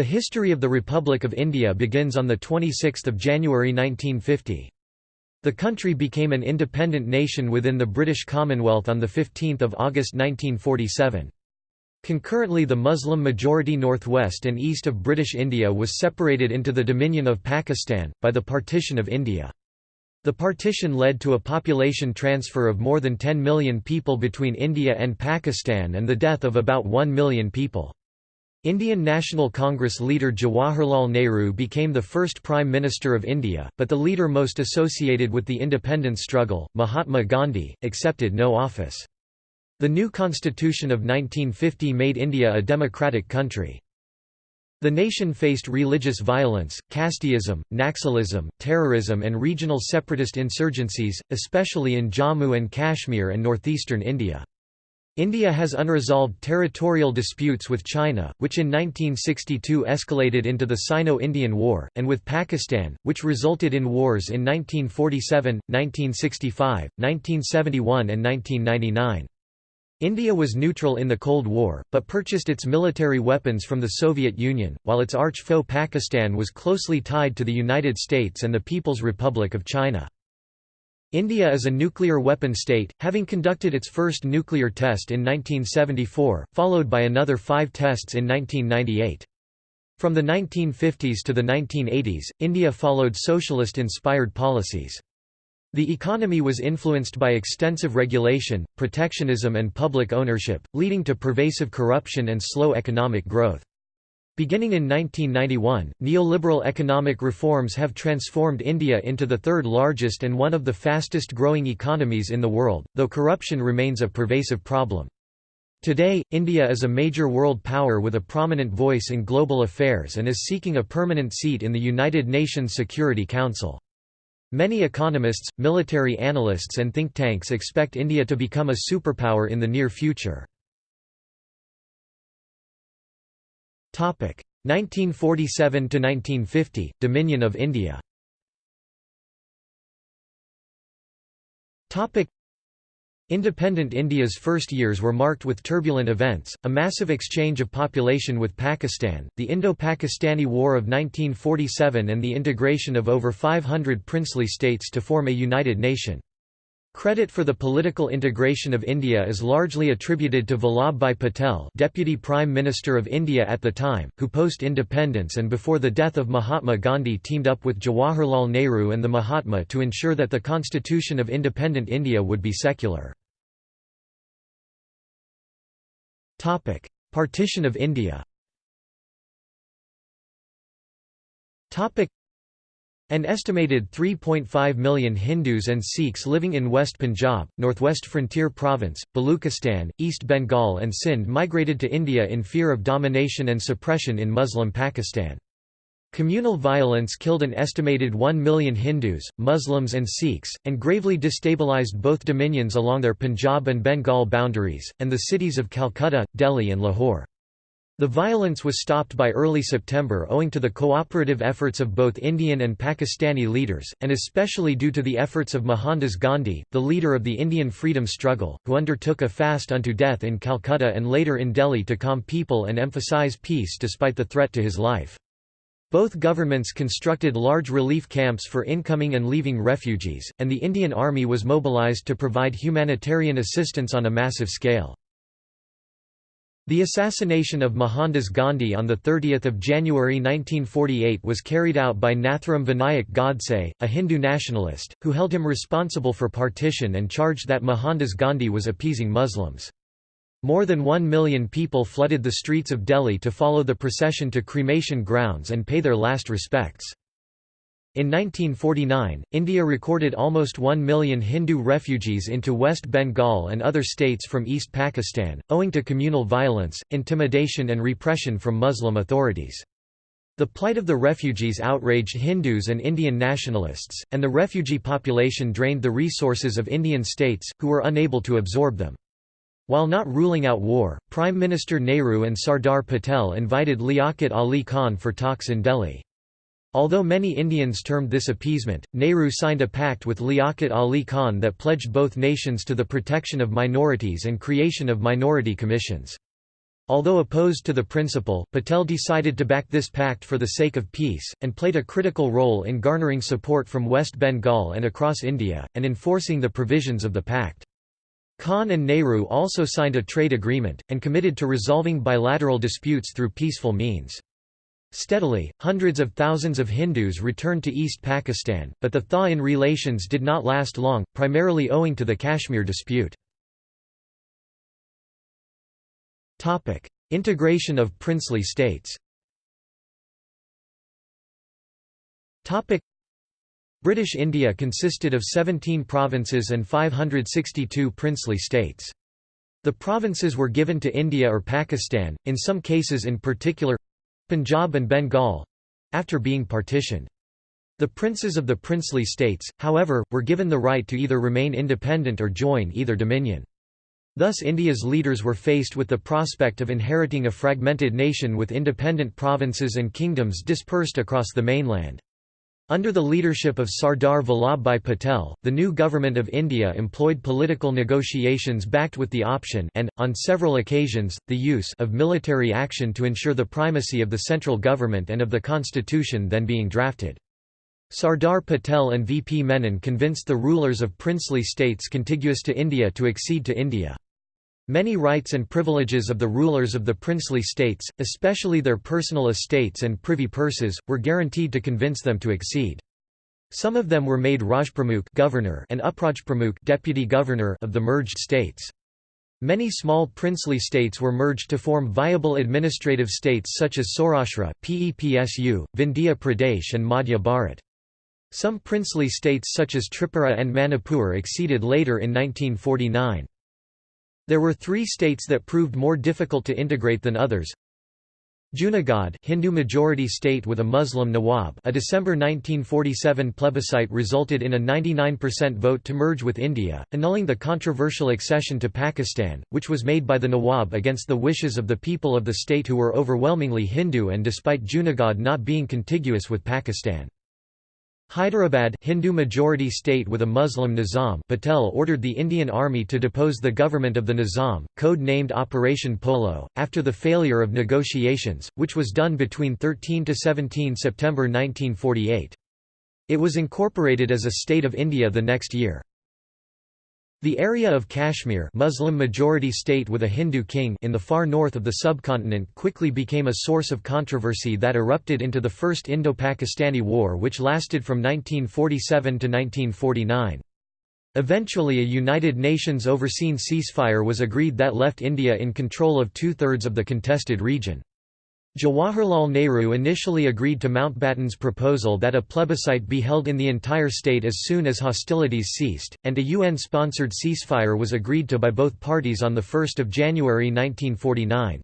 The history of the Republic of India begins on 26 January 1950. The country became an independent nation within the British Commonwealth on 15 August 1947. Concurrently the Muslim-majority northwest and east of British India was separated into the Dominion of Pakistan, by the Partition of India. The partition led to a population transfer of more than 10 million people between India and Pakistan and the death of about 1 million people. Indian National Congress leader Jawaharlal Nehru became the first Prime Minister of India, but the leader most associated with the independence struggle, Mahatma Gandhi, accepted no office. The new constitution of 1950 made India a democratic country. The nation faced religious violence, casteism, Naxalism, terrorism and regional separatist insurgencies, especially in Jammu and Kashmir and northeastern India. India has unresolved territorial disputes with China, which in 1962 escalated into the Sino-Indian War, and with Pakistan, which resulted in wars in 1947, 1965, 1971 and 1999. India was neutral in the Cold War, but purchased its military weapons from the Soviet Union, while its arch-foe Pakistan was closely tied to the United States and the People's Republic of China. India is a nuclear weapon state, having conducted its first nuclear test in 1974, followed by another five tests in 1998. From the 1950s to the 1980s, India followed socialist-inspired policies. The economy was influenced by extensive regulation, protectionism and public ownership, leading to pervasive corruption and slow economic growth. Beginning in 1991, neoliberal economic reforms have transformed India into the third largest and one of the fastest growing economies in the world, though corruption remains a pervasive problem. Today, India is a major world power with a prominent voice in global affairs and is seeking a permanent seat in the United Nations Security Council. Many economists, military analysts and think tanks expect India to become a superpower in the near future. 1947–1950, Dominion of India. Independent India's first years were marked with turbulent events, a massive exchange of population with Pakistan, the Indo-Pakistani War of 1947 and the integration of over 500 princely states to form a united nation. Credit for the political integration of India is largely attributed to Vallabhbhai Patel Deputy Prime Minister of India at the time, who post-independence and before the death of Mahatma Gandhi teamed up with Jawaharlal Nehru and the Mahatma to ensure that the constitution of independent India would be secular. Partition of India. An estimated 3.5 million Hindus and Sikhs living in West Punjab, Northwest Frontier Province, Baluchistan, East Bengal and Sindh migrated to India in fear of domination and suppression in Muslim Pakistan. Communal violence killed an estimated 1 million Hindus, Muslims and Sikhs, and gravely destabilized both dominions along their Punjab and Bengal boundaries, and the cities of Calcutta, Delhi and Lahore. The violence was stopped by early September owing to the cooperative efforts of both Indian and Pakistani leaders, and especially due to the efforts of Mohandas Gandhi, the leader of the Indian freedom struggle, who undertook a fast unto death in Calcutta and later in Delhi to calm people and emphasize peace despite the threat to his life. Both governments constructed large relief camps for incoming and leaving refugees, and the Indian Army was mobilized to provide humanitarian assistance on a massive scale. The assassination of Mohandas Gandhi on 30 January 1948 was carried out by Nathuram Vinayak Godse, a Hindu nationalist, who held him responsible for partition and charged that Mohandas Gandhi was appeasing Muslims. More than one million people flooded the streets of Delhi to follow the procession to cremation grounds and pay their last respects. In 1949, India recorded almost 1 million Hindu refugees into West Bengal and other states from East Pakistan, owing to communal violence, intimidation and repression from Muslim authorities. The plight of the refugees outraged Hindus and Indian nationalists, and the refugee population drained the resources of Indian states, who were unable to absorb them. While not ruling out war, Prime Minister Nehru and Sardar Patel invited Liaquat Ali Khan for talks in Delhi. Although many Indians termed this appeasement, Nehru signed a pact with Liaquat Ali Khan that pledged both nations to the protection of minorities and creation of minority commissions. Although opposed to the principle, Patel decided to back this pact for the sake of peace, and played a critical role in garnering support from West Bengal and across India, and enforcing the provisions of the pact. Khan and Nehru also signed a trade agreement, and committed to resolving bilateral disputes through peaceful means. Steadily, hundreds of thousands of Hindus returned to East Pakistan, but the thaw in relations did not last long, primarily owing to the Kashmir dispute. Integration of princely states British India consisted of 17 provinces and 562 princely states. The provinces were given to India or Pakistan, in some cases in particular Punjab and Bengal—after being partitioned. The princes of the princely states, however, were given the right to either remain independent or join either dominion. Thus India's leaders were faced with the prospect of inheriting a fragmented nation with independent provinces and kingdoms dispersed across the mainland. Under the leadership of Sardar Vallabhbhai Patel, the new government of India employed political negotiations backed with the option and, on several occasions, the use of military action to ensure the primacy of the central government and of the constitution then being drafted. Sardar Patel and V. P. Menon convinced the rulers of princely states contiguous to India to accede to India. Many rights and privileges of the rulers of the princely states, especially their personal estates and privy purses, were guaranteed to convince them to accede. Some of them were made Rajpramukh governor and Uprajpramukh deputy governor of the merged states. Many small princely states were merged to form viable administrative states such as Saurashtra, Pepsu, Vindhya Pradesh and Madhya Bharat. Some princely states such as Tripura and Manipur acceded later in 1949. There were three states that proved more difficult to integrate than others. Junagadh Hindu majority state with a Muslim Nawab a December 1947 plebiscite resulted in a 99% vote to merge with India, annulling the controversial accession to Pakistan, which was made by the Nawab against the wishes of the people of the state who were overwhelmingly Hindu and despite Junagadh not being contiguous with Pakistan. Hyderabad Hindu majority state with a Muslim Nizam Patel ordered the Indian Army to depose the government of the Nizam, code-named Operation Polo, after the failure of negotiations, which was done between 13 to 17 September 1948. It was incorporated as a state of India the next year. The area of Kashmir Muslim majority state with a Hindu king in the far north of the subcontinent quickly became a source of controversy that erupted into the First Indo-Pakistani War which lasted from 1947 to 1949. Eventually a United Nations overseen ceasefire was agreed that left India in control of two-thirds of the contested region. Jawaharlal Nehru initially agreed to Mountbatten's proposal that a plebiscite be held in the entire state as soon as hostilities ceased, and a UN-sponsored ceasefire was agreed to by both parties on 1 January 1949.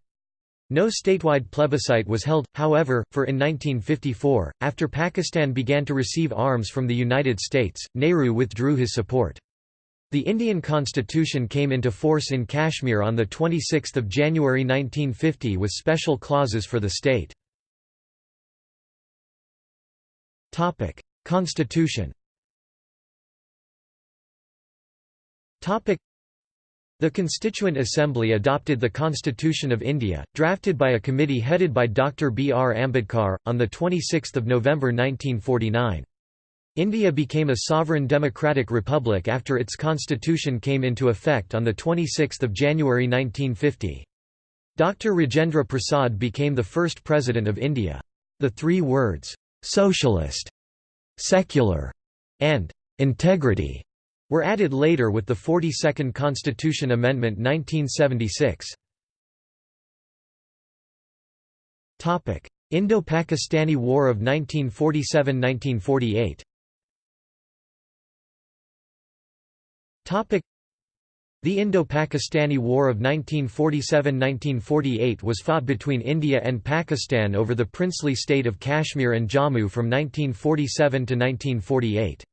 No statewide plebiscite was held, however, for in 1954, after Pakistan began to receive arms from the United States, Nehru withdrew his support. The Indian constitution came into force in Kashmir on 26 January 1950 with special clauses for the state. Constitution the Constituent Assembly adopted the Constitution of India, drafted by a committee headed by Dr. B. R. Ambedkar, on 26 November 1949. India became a sovereign democratic republic after its constitution came into effect on 26 January 1950. Dr. Rajendra Prasad became the first president of India. The three words, "'socialist'", "'secular' and "'integrity' were added later with the 42nd Constitution Amendment 1976. Indo-Pakistani War of 1947–1948 The Indo-Pakistani War of 1947–1948 was fought between India and Pakistan over the princely state of Kashmir and Jammu from 1947 to 1948.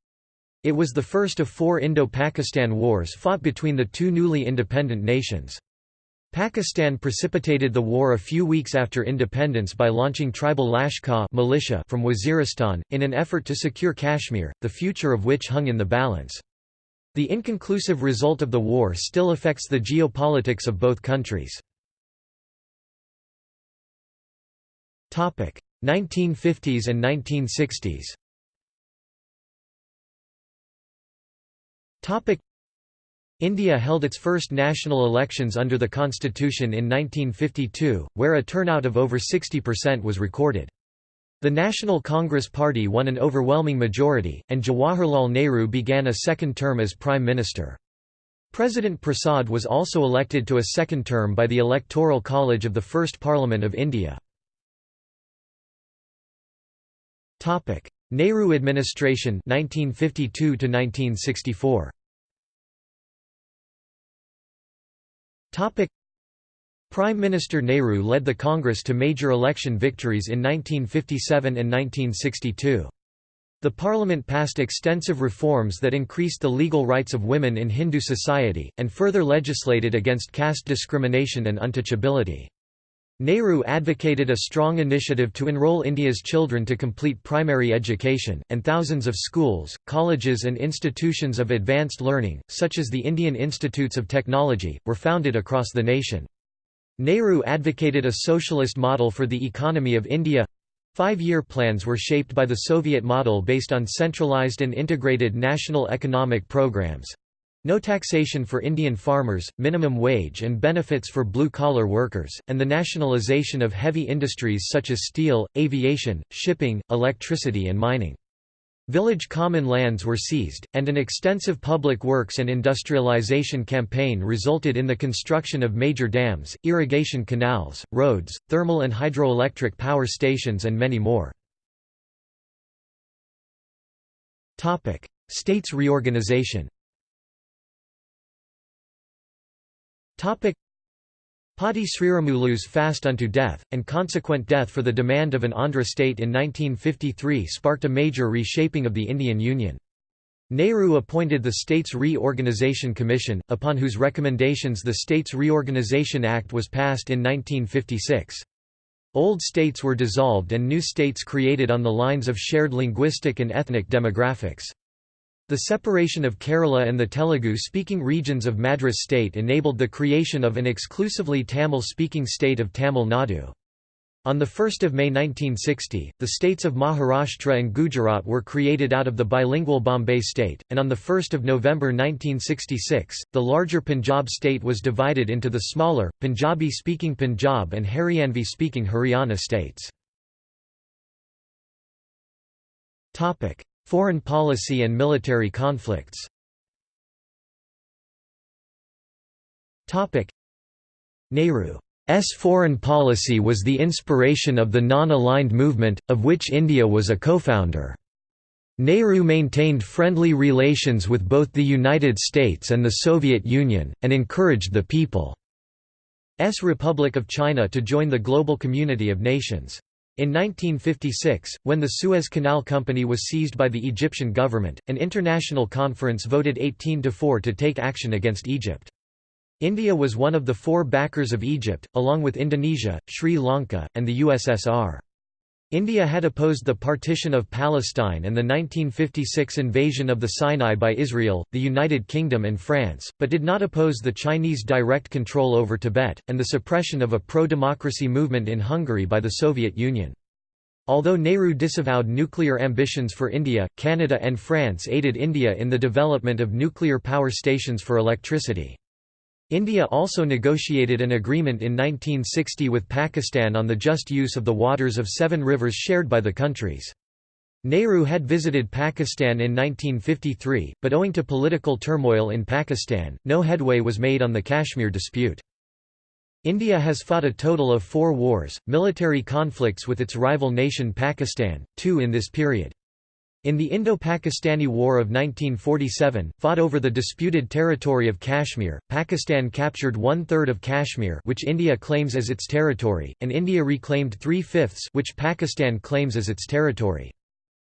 It was the first of four Indo-Pakistan wars fought between the two newly independent nations. Pakistan precipitated the war a few weeks after independence by launching tribal Lashkar militia from Waziristan, in an effort to secure Kashmir, the future of which hung in the balance. The inconclusive result of the war still affects the geopolitics of both countries. 1950s and 1960s India held its first national elections under the constitution in 1952, where a turnout of over 60% was recorded. The National Congress Party won an overwhelming majority, and Jawaharlal Nehru began a second term as Prime Minister. President Prasad was also elected to a second term by the Electoral College of the First Parliament of India. Nehru administration 1952 1964 Prime Minister Nehru led the Congress to major election victories in 1957 and 1962. The parliament passed extensive reforms that increased the legal rights of women in Hindu society, and further legislated against caste discrimination and untouchability. Nehru advocated a strong initiative to enroll India's children to complete primary education, and thousands of schools, colleges and institutions of advanced learning, such as the Indian Institutes of Technology, were founded across the nation. Nehru advocated a socialist model for the economy of India Five-year plans were shaped by the Soviet model based on centralized and integrated national economic programs, no taxation for Indian farmers, minimum wage and benefits for blue-collar workers, and the nationalization of heavy industries such as steel, aviation, shipping, electricity and mining. Village common lands were seized, and an extensive public works and industrialization campaign resulted in the construction of major dams, irrigation canals, roads, thermal and hydroelectric power stations and many more. States reorganization Potti Sriramulu's fast unto death, and consequent death for the demand of an Andhra state in 1953 sparked a major reshaping of the Indian Union. Nehru appointed the States Reorganisation Commission, upon whose recommendations the States Reorganisation Act was passed in 1956. Old states were dissolved and new states created on the lines of shared linguistic and ethnic demographics. The separation of Kerala and the Telugu-speaking regions of Madras state enabled the creation of an exclusively Tamil-speaking state of Tamil Nadu. On 1 May 1960, the states of Maharashtra and Gujarat were created out of the bilingual Bombay state, and on 1 November 1966, the larger Punjab state was divided into the smaller, Punjabi-speaking Punjab and Haryanvi-speaking Haryana states. Foreign policy and military conflicts Nehru's foreign policy was the inspiration of the non-aligned movement, of which India was a co-founder. Nehru maintained friendly relations with both the United States and the Soviet Union, and encouraged the People's Republic of China to join the global community of nations. In 1956, when the Suez Canal Company was seized by the Egyptian government, an international conference voted 18 to 4 to take action against Egypt. India was one of the four backers of Egypt, along with Indonesia, Sri Lanka, and the USSR. India had opposed the partition of Palestine and the 1956 invasion of the Sinai by Israel, the United Kingdom and France, but did not oppose the Chinese direct control over Tibet, and the suppression of a pro-democracy movement in Hungary by the Soviet Union. Although Nehru disavowed nuclear ambitions for India, Canada and France aided India in the development of nuclear power stations for electricity. India also negotiated an agreement in 1960 with Pakistan on the just use of the waters of seven rivers shared by the countries. Nehru had visited Pakistan in 1953, but owing to political turmoil in Pakistan, no headway was made on the Kashmir dispute. India has fought a total of four wars, military conflicts with its rival nation Pakistan, two in this period. In the Indo-Pakistani War of 1947, fought over the disputed territory of Kashmir, Pakistan captured one-third of Kashmir which India claims as its territory, and India reclaimed three-fifths which Pakistan claims as its territory.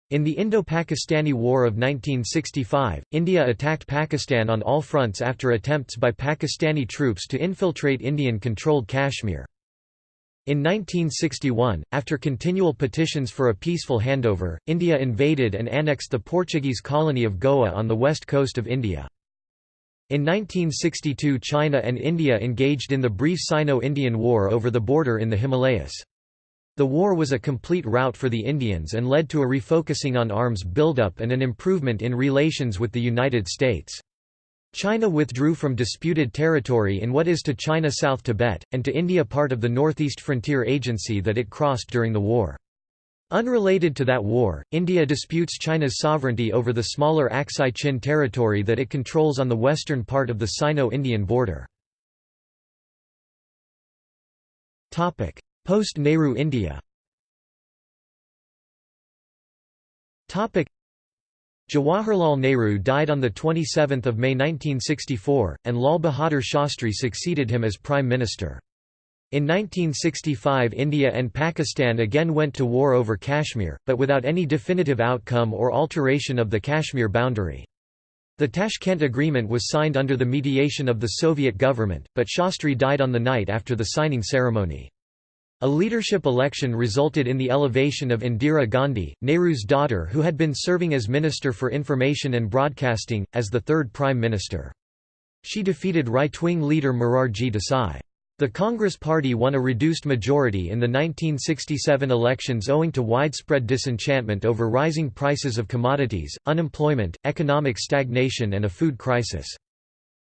In the Indo-Pakistani War of 1965, India attacked Pakistan on all fronts after attempts by Pakistani troops to infiltrate Indian-controlled Kashmir. In 1961, after continual petitions for a peaceful handover, India invaded and annexed the Portuguese colony of Goa on the west coast of India. In 1962 China and India engaged in the brief Sino-Indian War over the border in the Himalayas. The war was a complete rout for the Indians and led to a refocusing on arms buildup and an improvement in relations with the United States. China withdrew from disputed territory in what is to China South Tibet, and to India part of the Northeast Frontier Agency that it crossed during the war. Unrelated to that war, India disputes China's sovereignty over the smaller Aksai Chin territory that it controls on the western part of the Sino-Indian border. Post-Nehru India Jawaharlal Nehru died on 27 May 1964, and Lal Bahadur Shastri succeeded him as Prime Minister. In 1965 India and Pakistan again went to war over Kashmir, but without any definitive outcome or alteration of the Kashmir boundary. The Tashkent Agreement was signed under the mediation of the Soviet government, but Shastri died on the night after the signing ceremony. A leadership election resulted in the elevation of Indira Gandhi, Nehru's daughter who had been serving as Minister for Information and Broadcasting, as the third Prime Minister. She defeated right-wing leader Morarji Desai. The Congress Party won a reduced majority in the 1967 elections owing to widespread disenchantment over rising prices of commodities, unemployment, economic stagnation and a food crisis.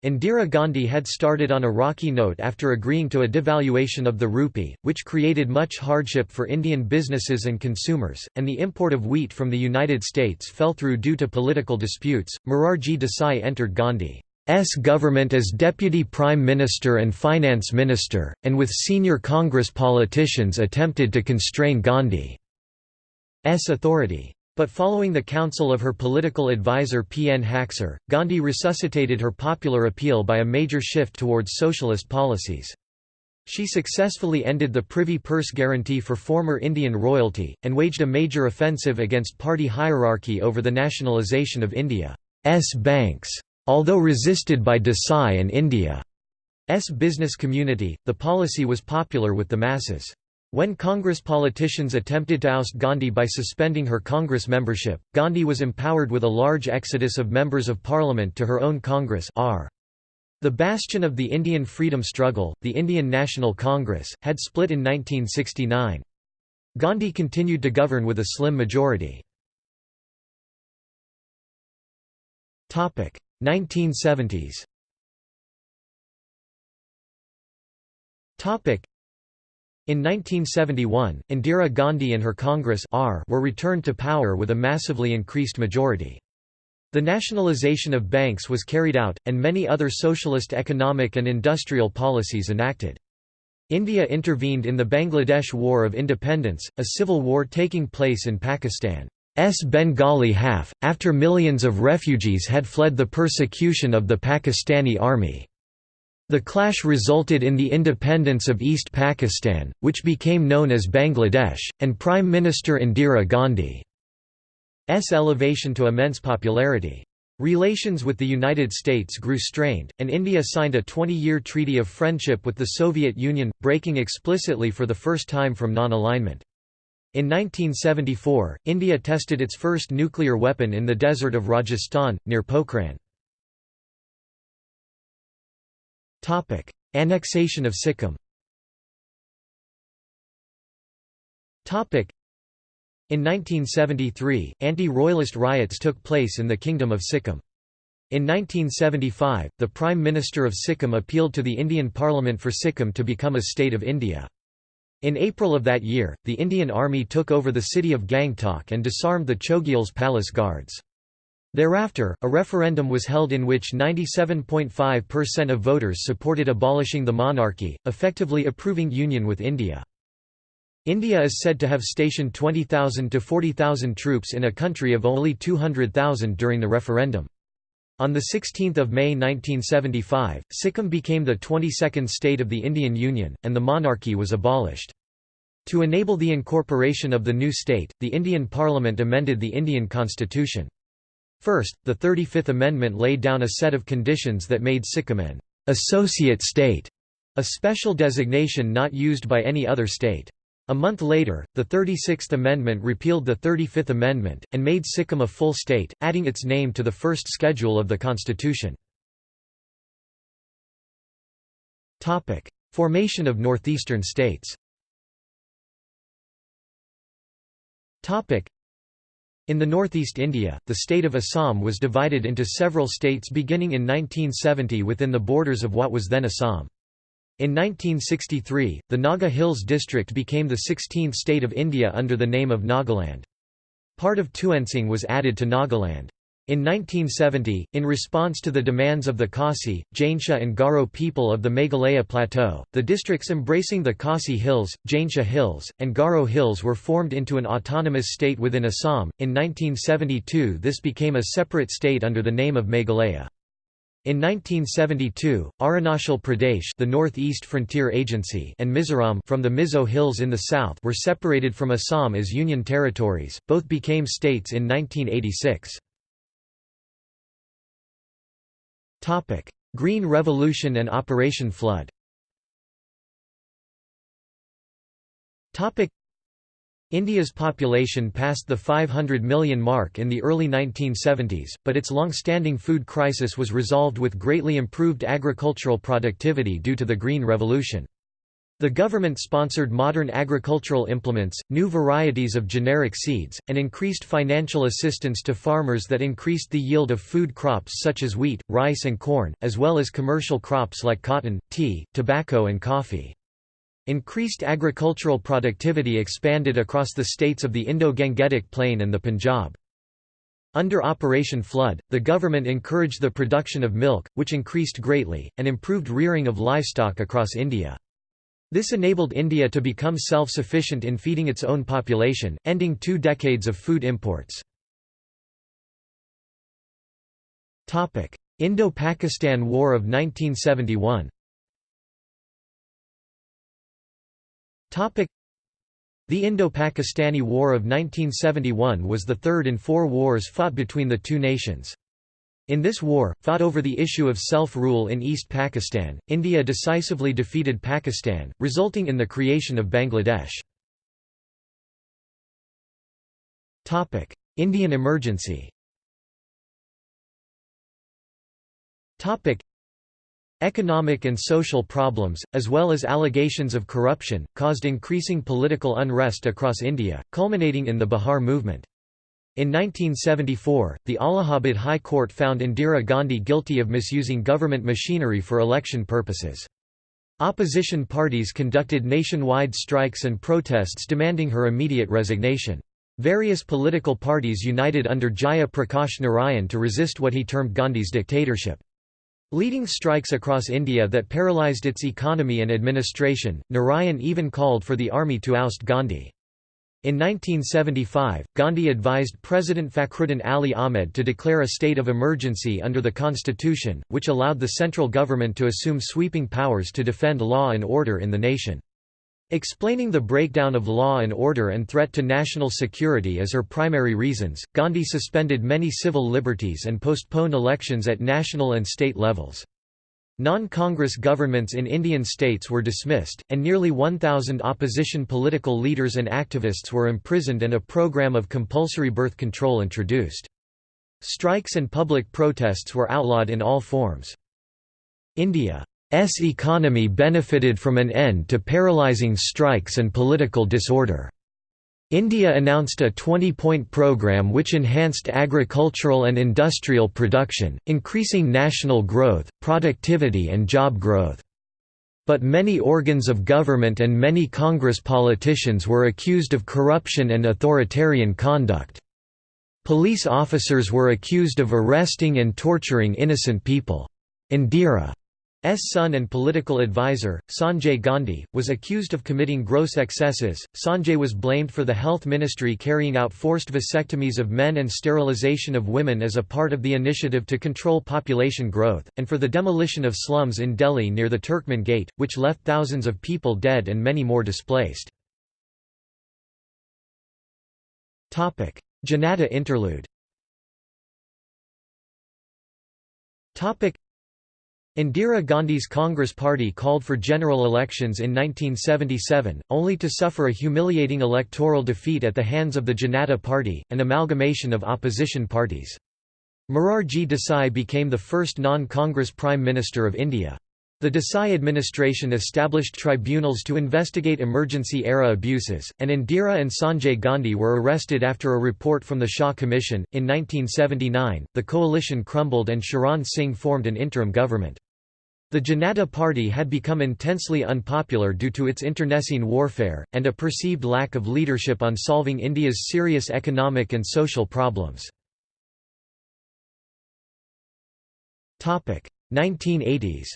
Indira Gandhi had started on a rocky note after agreeing to a devaluation of the rupee, which created much hardship for Indian businesses and consumers, and the import of wheat from the United States fell through due to political disputes. Morarji Desai entered Gandhi's government as Deputy Prime Minister and Finance Minister, and with senior Congress politicians attempted to constrain Gandhi's authority. But following the counsel of her political advisor P. N. Haksar, Gandhi resuscitated her popular appeal by a major shift towards socialist policies. She successfully ended the privy purse guarantee for former Indian royalty, and waged a major offensive against party hierarchy over the nationalisation of India's banks. Although resisted by Desai and India's business community, the policy was popular with the masses. When Congress politicians attempted to oust Gandhi by suspending her Congress membership, Gandhi was empowered with a large exodus of members of parliament to her own Congress R. The bastion of the Indian freedom struggle, the Indian National Congress, had split in 1969. Gandhi continued to govern with a slim majority. 1970s in 1971, Indira Gandhi and her Congress R were returned to power with a massively increased majority. The nationalization of banks was carried out, and many other socialist economic and industrial policies enacted. India intervened in the Bangladesh War of Independence, a civil war taking place in Pakistan's Bengali half, after millions of refugees had fled the persecution of the Pakistani army. The clash resulted in the independence of East Pakistan, which became known as Bangladesh, and Prime Minister Indira Gandhi's elevation to immense popularity. Relations with the United States grew strained, and India signed a 20-year treaty of friendship with the Soviet Union, breaking explicitly for the first time from non-alignment. In 1974, India tested its first nuclear weapon in the desert of Rajasthan, near Pokhran. Annexation of Sikkim in 1973, anti-royalist riots took place in the Kingdom of Sikkim. In 1975, the Prime Minister of Sikkim appealed to the Indian Parliament for Sikkim to become a state of India. In April of that year, the Indian Army took over the city of Gangtok and disarmed the Chogyal's palace guards. Thereafter, a referendum was held in which 97.5% of voters supported abolishing the monarchy, effectively approving union with India. India is said to have stationed 20,000 to 40,000 troops in a country of only 200,000 during the referendum. On 16 May 1975, Sikkim became the 22nd state of the Indian Union, and the monarchy was abolished. To enable the incorporation of the new state, the Indian Parliament amended the Indian constitution. First, the 35th Amendment laid down a set of conditions that made Sikkim an associate state, a special designation not used by any other state. A month later, the 36th Amendment repealed the 35th Amendment, and made Sikkim a full state, adding its name to the first schedule of the constitution. Formation of northeastern states In the northeast India, the state of Assam was divided into several states beginning in 1970 within the borders of what was then Assam. In 1963, the Naga Hills district became the 16th state of India under the name of Nagaland. Part of Tuensang was added to Nagaland. In 1970, in response to the demands of the Khasi, Jaintia and Garo people of the Meghalaya Plateau, the districts embracing the Khasi Hills, Jaintia Hills, and Garo Hills were formed into an autonomous state within Assam. In 1972, this became a separate state under the name of Meghalaya. In 1972, Arunachal Pradesh the Northeast Frontier Agency and Mizoram from the Mizo Hills in the south were separated from Assam as union territories, both became states in 1986. Green Revolution and Operation Flood India's population passed the 500 million mark in the early 1970s, but its long-standing food crisis was resolved with greatly improved agricultural productivity due to the Green Revolution. The government sponsored modern agricultural implements, new varieties of generic seeds, and increased financial assistance to farmers that increased the yield of food crops such as wheat, rice and corn, as well as commercial crops like cotton, tea, tobacco and coffee. Increased agricultural productivity expanded across the states of the Indo-Gangetic Plain and the Punjab. Under Operation Flood, the government encouraged the production of milk, which increased greatly, and improved rearing of livestock across India. This enabled India to become self-sufficient in feeding its own population, ending two decades of food imports. Indo-Pakistan War of 1971 The Indo-Pakistani War of 1971 was the third in four wars fought between the two nations. In this war, fought over the issue of self-rule in East Pakistan, India decisively defeated Pakistan, resulting in the creation of Bangladesh. Indian emergency Economic and social problems, as well as allegations of corruption, caused increasing political unrest across India, culminating in the Bihar movement. In 1974, the Allahabad High Court found Indira Gandhi guilty of misusing government machinery for election purposes. Opposition parties conducted nationwide strikes and protests demanding her immediate resignation. Various political parties united under Jaya Prakash Narayan to resist what he termed Gandhi's dictatorship. Leading strikes across India that paralysed its economy and administration, Narayan even called for the army to oust Gandhi. In 1975, Gandhi advised President Fakhruddin Ali Ahmed to declare a state of emergency under the constitution, which allowed the central government to assume sweeping powers to defend law and order in the nation. Explaining the breakdown of law and order and threat to national security as her primary reasons, Gandhi suspended many civil liberties and postponed elections at national and state levels. Non-Congress governments in Indian states were dismissed, and nearly 1,000 opposition political leaders and activists were imprisoned and a program of compulsory birth control introduced. Strikes and public protests were outlawed in all forms. India S economy benefited from an end to paralyzing strikes and political disorder. India announced a 20-point program which enhanced agricultural and industrial production, increasing national growth, productivity and job growth. But many organs of government and many Congress politicians were accused of corruption and authoritarian conduct. Police officers were accused of arresting and torturing innocent people. Indira S. son and political advisor, Sanjay Gandhi, was accused of committing gross excesses. Sanjay was blamed for the health ministry carrying out forced vasectomies of men and sterilization of women as a part of the initiative to control population growth, and for the demolition of slums in Delhi near the Turkman Gate, which left thousands of people dead and many more displaced. Janata interlude Indira Gandhi's Congress Party called for general elections in 1977, only to suffer a humiliating electoral defeat at the hands of the Janata Party, an amalgamation of opposition parties. Morarji Desai became the first non-Congress Prime Minister of India. The Desai administration established tribunals to investigate emergency-era abuses, and Indira and Sanjay Gandhi were arrested after a report from the Shah Commission. In 1979, the coalition crumbled and Charan Singh formed an interim government. The Janata Party had become intensely unpopular due to its internecine warfare, and a perceived lack of leadership on solving India's serious economic and social problems. 1980s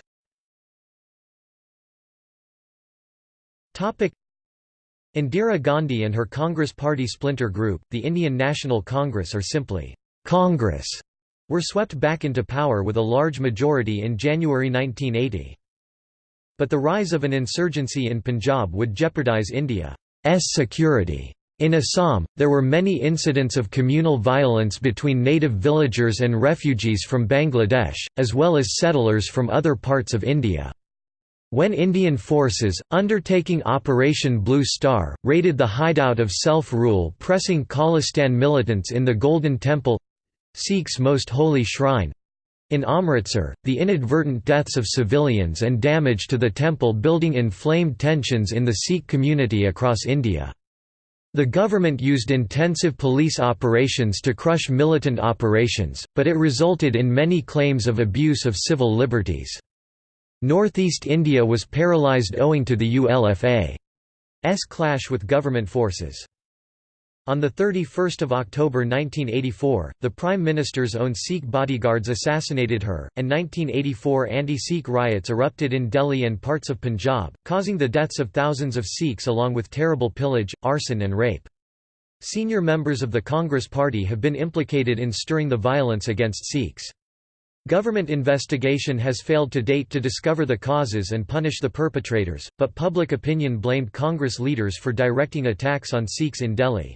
Indira Gandhi and her Congress Party splinter group, the Indian National Congress or simply, Congress, were swept back into power with a large majority in January 1980. But the rise of an insurgency in Punjab would jeopardize India's security. In Assam, there were many incidents of communal violence between native villagers and refugees from Bangladesh, as well as settlers from other parts of India. When Indian forces, undertaking Operation Blue Star, raided the hideout of self-rule pressing Khalistan militants in the Golden Temple—Sikhs' most holy shrine—in Amritsar, the inadvertent deaths of civilians and damage to the temple building inflamed tensions in the Sikh community across India. The government used intensive police operations to crush militant operations, but it resulted in many claims of abuse of civil liberties. Northeast India was paralysed owing to the ULFA's clash with government forces. On 31 October 1984, the Prime Minister's own Sikh bodyguards assassinated her, and 1984 anti-Sikh riots erupted in Delhi and parts of Punjab, causing the deaths of thousands of Sikhs along with terrible pillage, arson and rape. Senior members of the Congress Party have been implicated in stirring the violence against Sikhs. Government investigation has failed to date to discover the causes and punish the perpetrators, but public opinion blamed Congress leaders for directing attacks on Sikhs in Delhi.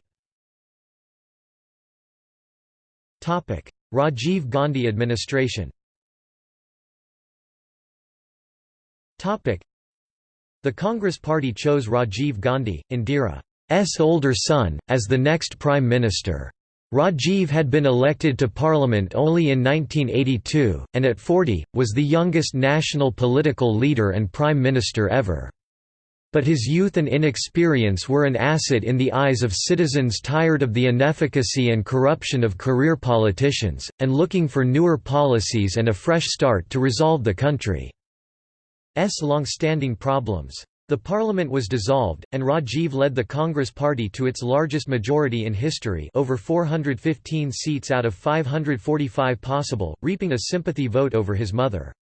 Rajiv Gandhi administration The Congress Party chose Rajiv Gandhi, Indira's older son, as the next Prime Minister. Rajiv had been elected to parliament only in 1982, and at 40, was the youngest national political leader and prime minister ever. But his youth and inexperience were an asset in the eyes of citizens tired of the inefficacy and corruption of career politicians, and looking for newer policies and a fresh start to resolve the country's long-standing problems. The parliament was dissolved, and Rajiv led the Congress Party to its largest majority in history over 415 seats out of 545 possible, reaping a sympathy vote over his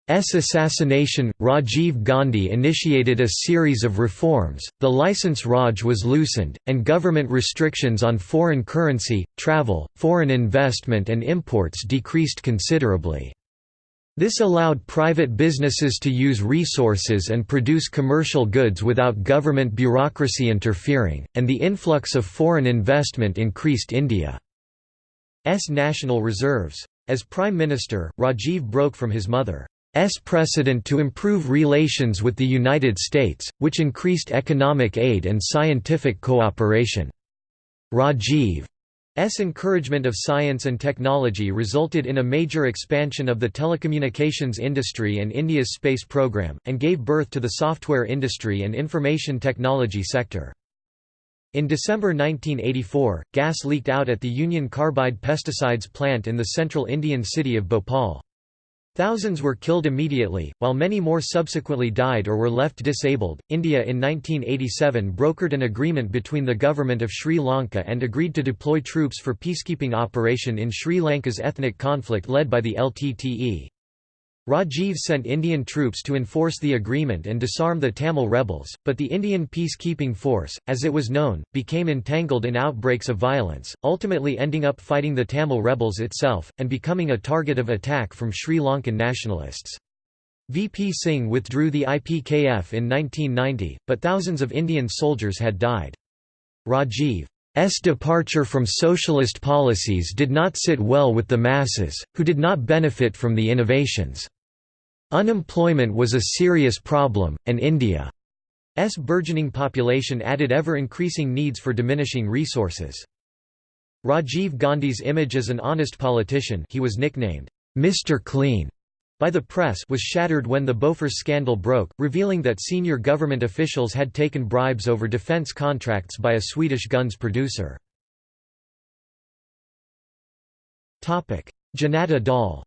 mother's assassination. Rajiv Gandhi initiated a series of reforms, the licence Raj was loosened, and government restrictions on foreign currency, travel, foreign investment and imports decreased considerably. This allowed private businesses to use resources and produce commercial goods without government bureaucracy interfering, and the influx of foreign investment increased India's national reserves. As Prime Minister, Rajiv broke from his mother's precedent to improve relations with the United States, which increased economic aid and scientific cooperation. Rajiv S encouragement of science and technology resulted in a major expansion of the telecommunications industry and India's space program, and gave birth to the software industry and information technology sector. In December 1984, gas leaked out at the Union Carbide pesticides plant in the central Indian city of Bhopal. Thousands were killed immediately, while many more subsequently died or were left disabled. India in 1987 brokered an agreement between the government of Sri Lanka and agreed to deploy troops for peacekeeping operation in Sri Lanka's ethnic conflict led by the LTTE. Rajiv sent Indian troops to enforce the agreement and disarm the Tamil rebels, but the Indian Peacekeeping Force, as it was known, became entangled in outbreaks of violence, ultimately ending up fighting the Tamil rebels itself, and becoming a target of attack from Sri Lankan nationalists. VP Singh withdrew the IPKF in 1990, but thousands of Indian soldiers had died. Rajiv's departure from socialist policies did not sit well with the masses, who did not benefit from the innovations. Unemployment was a serious problem, and India's burgeoning population added ever-increasing needs for diminishing resources. Rajiv Gandhi's image as an honest politician he was nicknamed, Mr. Clean, by the press was shattered when the Bofors scandal broke, revealing that senior government officials had taken bribes over defense contracts by a Swedish guns producer. Janata Dal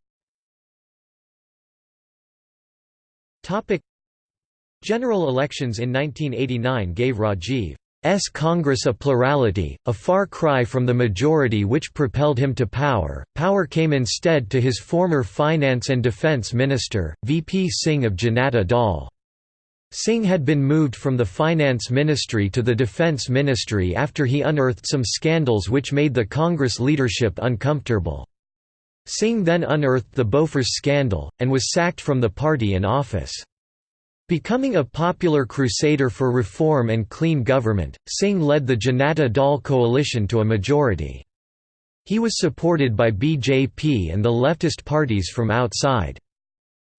General elections in 1989 gave Rajiv S Congress a plurality, a far cry from the majority which propelled him to power. Power came instead to his former finance and defense minister, VP Singh of Janata Dal. Singh had been moved from the finance ministry to the defense ministry after he unearthed some scandals which made the Congress leadership uncomfortable. Singh then unearthed the Bofors scandal, and was sacked from the party in office. Becoming a popular crusader for reform and clean government, Singh led the Janata Dal coalition to a majority. He was supported by BJP and the leftist parties from outside.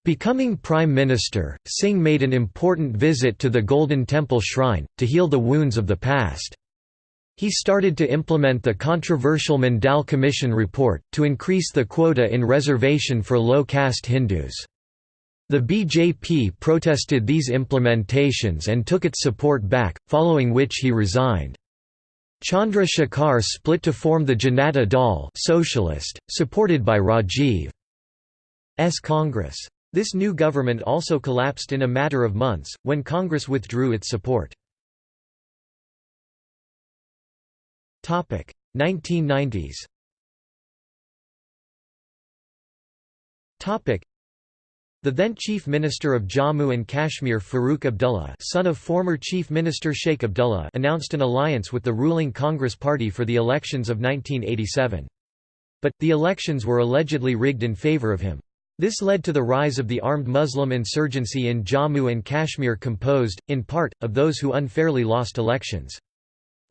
Becoming Prime Minister, Singh made an important visit to the Golden Temple Shrine, to heal the wounds of the past. He started to implement the controversial Mandal Commission report, to increase the quota in reservation for low-caste Hindus. The BJP protested these implementations and took its support back, following which he resigned. Chandra Shekhar split to form the Janata Dal socialist, supported by Rajiv's Congress. This new government also collapsed in a matter of months, when Congress withdrew its support. 1990s the then Chief Minister of Jammu and Kashmir Farooq Abdullah son of former Chief Minister Sheikh Abdullah announced an alliance with the ruling Congress Party for the elections of 1987. But, the elections were allegedly rigged in favour of him. This led to the rise of the armed Muslim insurgency in Jammu and Kashmir composed, in part, of those who unfairly lost elections.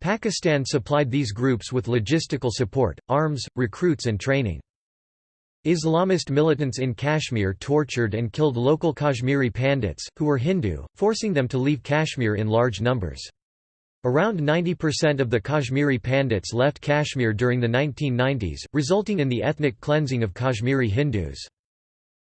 Pakistan supplied these groups with logistical support, arms, recruits and training. Islamist militants in Kashmir tortured and killed local Kashmiri Pandits, who were Hindu, forcing them to leave Kashmir in large numbers. Around 90% of the Kashmiri Pandits left Kashmir during the 1990s, resulting in the ethnic cleansing of Kashmiri Hindus.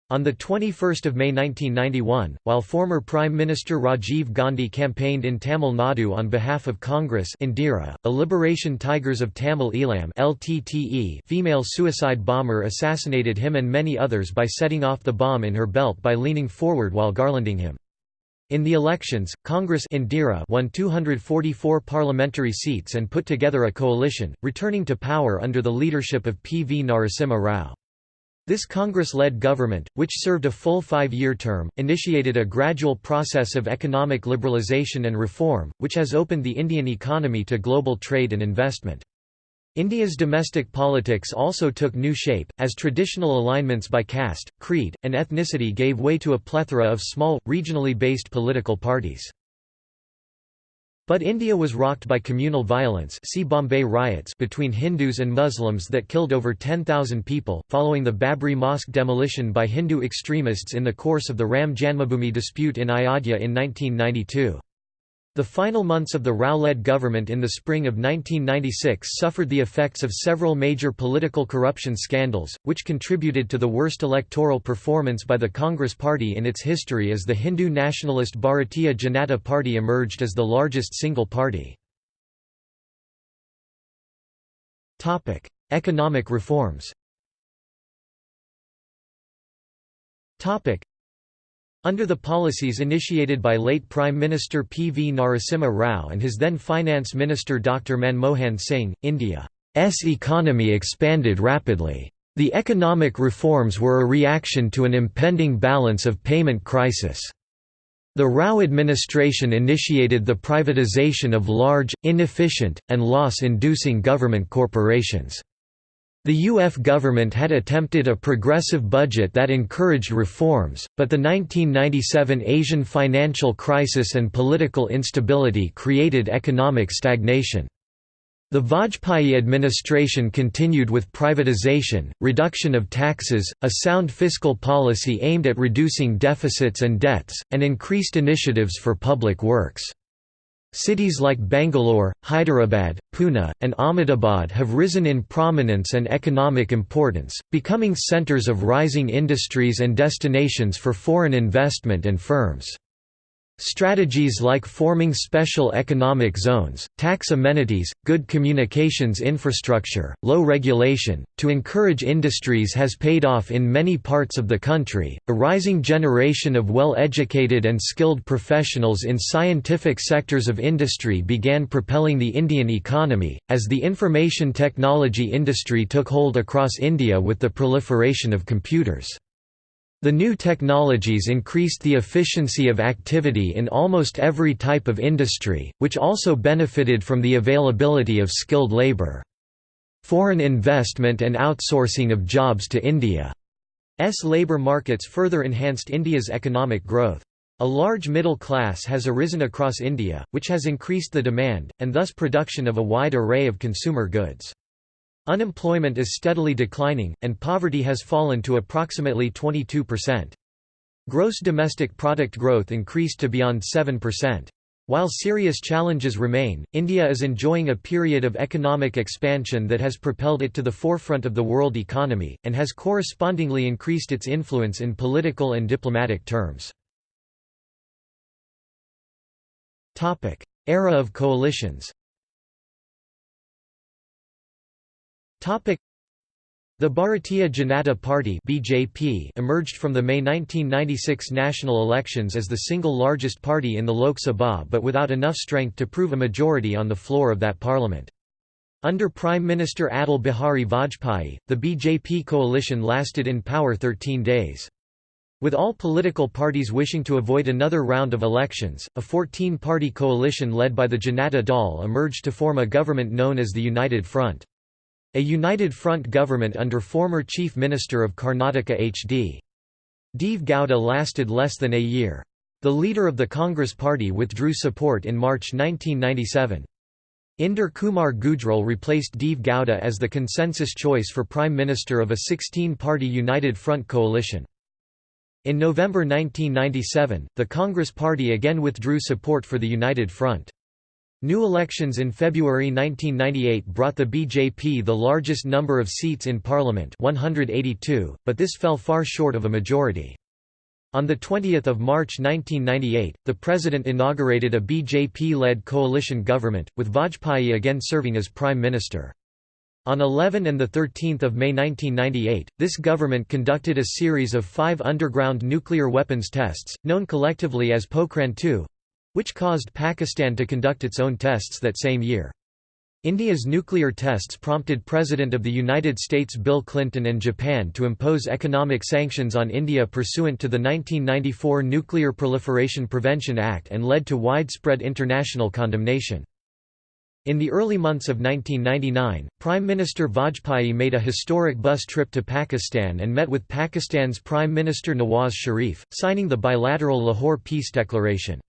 On 21 May 1991, while former Prime Minister Rajiv Gandhi campaigned in Tamil Nadu on behalf of Congress Indira, a Liberation Tigers of Tamil Eelam LTTE female suicide bomber assassinated him and many others by setting off the bomb in her belt by leaning forward while garlanding him. In the elections, Congress Indira won 244 parliamentary seats and put together a coalition, returning to power under the leadership of P. V. Narasimha Rao. This Congress-led government, which served a full five-year term, initiated a gradual process of economic liberalization and reform, which has opened the Indian economy to global trade and investment. India's domestic politics also took new shape, as traditional alignments by caste, creed, and ethnicity gave way to a plethora of small, regionally based political parties. But India was rocked by communal violence see Bombay riots between Hindus and Muslims that killed over 10,000 people, following the Babri Mosque demolition by Hindu extremists in the course of the Ram Janmabhoomi dispute in Ayodhya in 1992. The final months of the Rao-led government in the spring of 1996 suffered the effects of several major political corruption scandals, which contributed to the worst electoral performance by the Congress Party in its history as the Hindu nationalist Bharatiya Janata Party emerged as the largest single party. Economic reforms under the policies initiated by late Prime Minister P. V. Narasimha Rao and his then Finance Minister Dr. Manmohan Singh, India's economy expanded rapidly. The economic reforms were a reaction to an impending balance of payment crisis. The Rao administration initiated the privatization of large, inefficient, and loss-inducing government corporations. The UF government had attempted a progressive budget that encouraged reforms, but the 1997 Asian financial crisis and political instability created economic stagnation. The Vajpayee administration continued with privatization, reduction of taxes, a sound fiscal policy aimed at reducing deficits and debts, and increased initiatives for public works. Cities like Bangalore, Hyderabad, Pune, and Ahmedabad have risen in prominence and economic importance, becoming centers of rising industries and destinations for foreign investment and firms. Strategies like forming special economic zones, tax amenities, good communications infrastructure, low regulation, to encourage industries has paid off in many parts of the country. A rising generation of well educated and skilled professionals in scientific sectors of industry began propelling the Indian economy, as the information technology industry took hold across India with the proliferation of computers. The new technologies increased the efficiency of activity in almost every type of industry, which also benefited from the availability of skilled labor. Foreign investment and outsourcing of jobs to India's labor markets further enhanced India's economic growth. A large middle class has arisen across India, which has increased the demand, and thus production of a wide array of consumer goods. Unemployment is steadily declining, and poverty has fallen to approximately 22%. Gross domestic product growth increased to beyond 7%. While serious challenges remain, India is enjoying a period of economic expansion that has propelled it to the forefront of the world economy, and has correspondingly increased its influence in political and diplomatic terms. Era of coalitions The Bharatiya Janata Party (BJP) emerged from the May 1996 national elections as the single largest party in the Lok Sabha but without enough strength to prove a majority on the floor of that parliament. Under Prime Minister Atal Bihari Vajpayee, the BJP coalition lasted in power 13 days. With all political parties wishing to avoid another round of elections, a 14-party coalition led by the Janata Dal emerged to form a government known as the United Front. A united front government under former Chief Minister of Karnataka H.D. Deve Gowda lasted less than a year. The leader of the Congress party withdrew support in March 1997. Inder Kumar Gujral replaced Deve Gowda as the consensus choice for Prime Minister of a 16-party United Front coalition. In November 1997, the Congress party again withdrew support for the United Front. New elections in February 1998 brought the BJP the largest number of seats in parliament 182, but this fell far short of a majority. On 20 March 1998, the president inaugurated a BJP-led coalition government, with Vajpayee again serving as prime minister. On 11 and 13 May 1998, this government conducted a series of five underground nuclear weapons tests, known collectively as Pokhran-2, which caused Pakistan to conduct its own tests that same year. India's nuclear tests prompted President of the United States Bill Clinton and Japan to impose economic sanctions on India pursuant to the 1994 Nuclear Proliferation Prevention Act and led to widespread international condemnation. In the early months of 1999, Prime Minister Vajpayee made a historic bus trip to Pakistan and met with Pakistan's Prime Minister Nawaz Sharif, signing the bilateral Lahore Peace Declaration.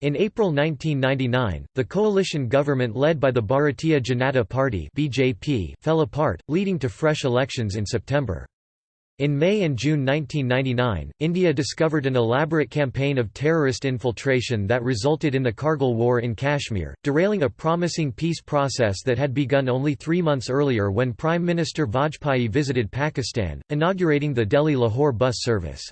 In April 1999, the coalition government led by the Bharatiya Janata Party (BJP) fell apart, leading to fresh elections in September. In May and June 1999, India discovered an elaborate campaign of terrorist infiltration that resulted in the Kargil War in Kashmir, derailing a promising peace process that had begun only three months earlier when Prime Minister Vajpayee visited Pakistan, inaugurating the Delhi-Lahore bus service.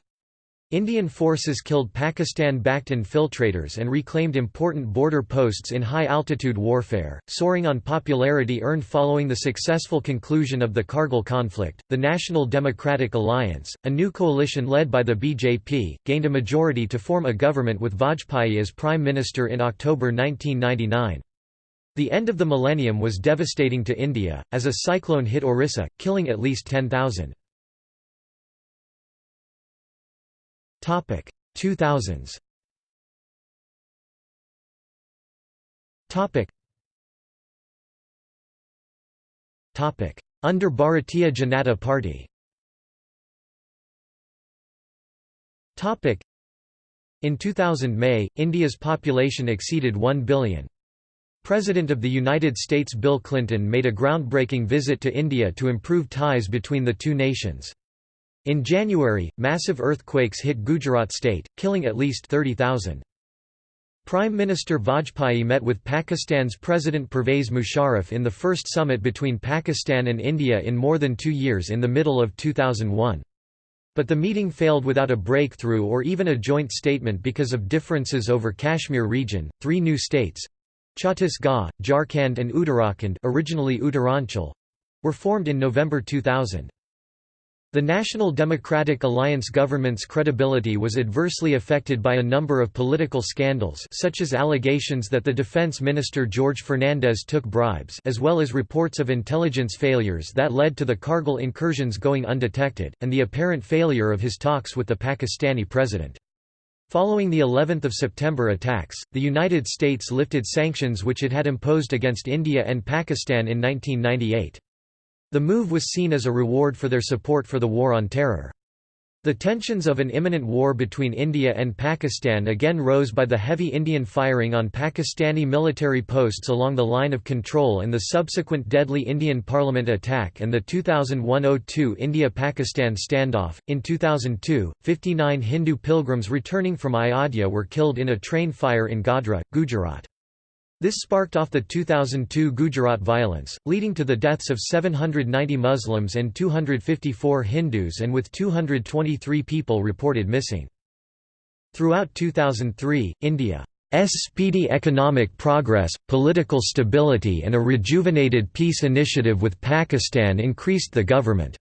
Indian forces killed Pakistan-backed infiltrators and reclaimed important border posts in high-altitude warfare, soaring on popularity earned following the successful conclusion of the Kargil conflict. The National Democratic Alliance, a new coalition led by the BJP, gained a majority to form a government with Vajpayee as prime minister in October 1999. The end of the millennium was devastating to India, as a cyclone hit Orissa, killing at least 10,000. Topic 2000s. Topic. Topic Under Bharatiya Janata Party. Topic In 2000 May, India's population exceeded 1 billion. President of the United States Bill Clinton made a groundbreaking visit to India to improve ties between the two nations. In January, massive earthquakes hit Gujarat state, killing at least 30,000. Prime Minister Vajpayee met with Pakistan's President Pervez Musharraf in the first summit between Pakistan and India in more than two years in the middle of 2001. But the meeting failed without a breakthrough or even a joint statement because of differences over Kashmir region. Three new states Chhattisgarh, Jharkhand and Uttarakhand originally Uttaranchal were formed in November 2000. The National Democratic Alliance government's credibility was adversely affected by a number of political scandals such as allegations that the defense minister George Fernandes took bribes as well as reports of intelligence failures that led to the Kargil incursions going undetected, and the apparent failure of his talks with the Pakistani president. Following the 11th of September attacks, the United States lifted sanctions which it had imposed against India and Pakistan in 1998. The move was seen as a reward for their support for the War on Terror. The tensions of an imminent war between India and Pakistan again rose by the heavy Indian firing on Pakistani military posts along the line of control and the subsequent deadly Indian Parliament attack and the 2001–02 India-Pakistan standoff. In 2002, 59 Hindu pilgrims returning from Ayodhya were killed in a train fire in Godhra, Gujarat. This sparked off the 2002 Gujarat violence, leading to the deaths of 790 Muslims and 254 Hindus and with 223 people reported missing. Throughout 2003, India's speedy economic progress, political stability and a rejuvenated peace initiative with Pakistan increased the government's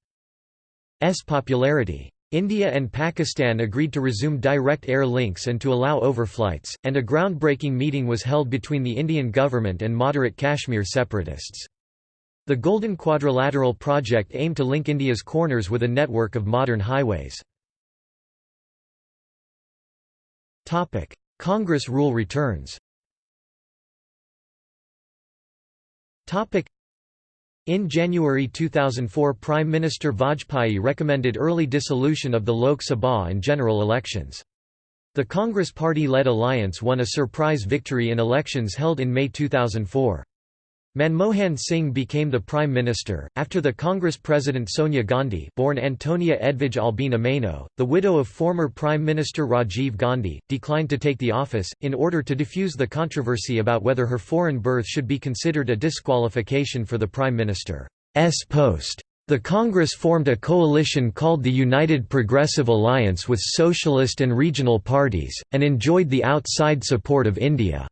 popularity. India and Pakistan agreed to resume direct air links and to allow overflights, and a groundbreaking meeting was held between the Indian government and moderate Kashmir separatists. The Golden Quadrilateral project aimed to link India's corners with a network of modern highways. Congress rule returns in January 2004 Prime Minister Vajpayee recommended early dissolution of the Lok Sabha and general elections. The Congress party-led alliance won a surprise victory in elections held in May 2004. Manmohan Singh became the prime minister after the Congress president Sonia Gandhi, born Antonia Edvige Albina Maino, the widow of former prime minister Rajiv Gandhi, declined to take the office in order to defuse the controversy about whether her foreign birth should be considered a disqualification for the prime minister's post. The Congress formed a coalition called the United Progressive Alliance with socialist and regional parties, and enjoyed the outside support of India's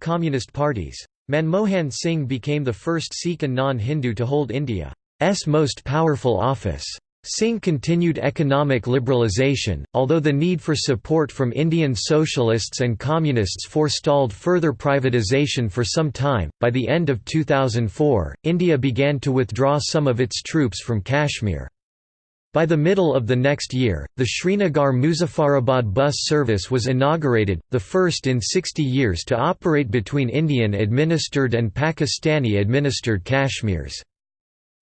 communist parties. Manmohan Singh became the first Sikh and non-Hindu to hold India's most powerful office. Singh continued economic liberalisation, although the need for support from Indian socialists and communists forestalled further privatisation for some time. By the end of 2004, India began to withdraw some of its troops from Kashmir. By the middle of the next year, the Srinagar-Muzaffarabad bus service was inaugurated, the first in 60 years to operate between Indian-administered and Pakistani-administered Kashmirs.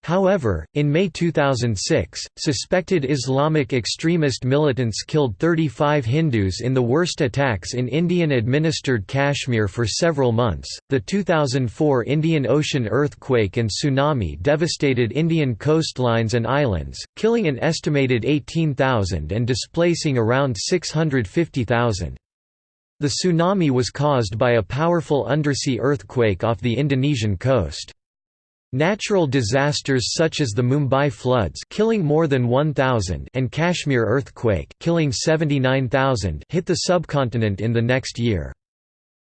However, in May 2006, suspected Islamic extremist militants killed 35 Hindus in the worst attacks in Indian administered Kashmir for several months. The 2004 Indian Ocean earthquake and tsunami devastated Indian coastlines and islands, killing an estimated 18,000 and displacing around 650,000. The tsunami was caused by a powerful undersea earthquake off the Indonesian coast. Natural disasters such as the Mumbai floods killing more than 1,000 and Kashmir earthquake killing 79,000 hit the subcontinent in the next year.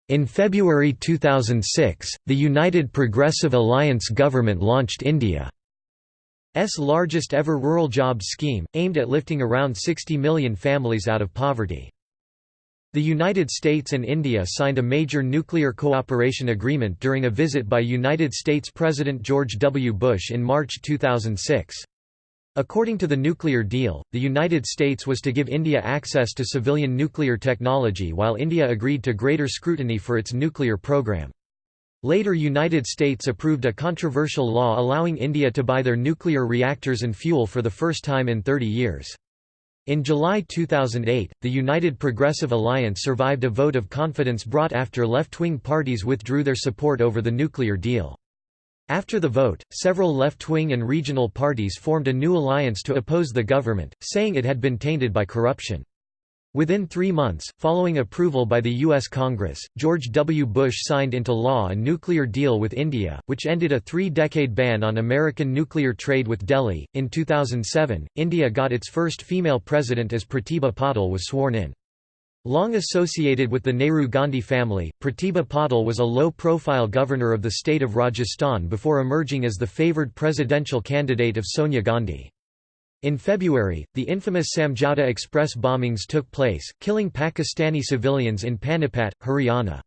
In February 2006, the United Progressive Alliance government launched India's largest ever rural jobs scheme, aimed at lifting around 60 million families out of poverty. The United States and India signed a major nuclear cooperation agreement during a visit by United States President George W. Bush in March 2006. According to the nuclear deal, the United States was to give India access to civilian nuclear technology while India agreed to greater scrutiny for its nuclear program. Later United States approved a controversial law allowing India to buy their nuclear reactors and fuel for the first time in 30 years. In July 2008, the United Progressive Alliance survived a vote of confidence brought after left-wing parties withdrew their support over the nuclear deal. After the vote, several left-wing and regional parties formed a new alliance to oppose the government, saying it had been tainted by corruption. Within three months, following approval by the U.S. Congress, George W. Bush signed into law a nuclear deal with India, which ended a three decade ban on American nuclear trade with Delhi. In 2007, India got its first female president as Pratibha Patil was sworn in. Long associated with the Nehru Gandhi family, Pratibha Patil was a low profile governor of the state of Rajasthan before emerging as the favoured presidential candidate of Sonia Gandhi. In February, the infamous Samjhauta Express bombings took place, killing Pakistani civilians in Panipat, Haryana.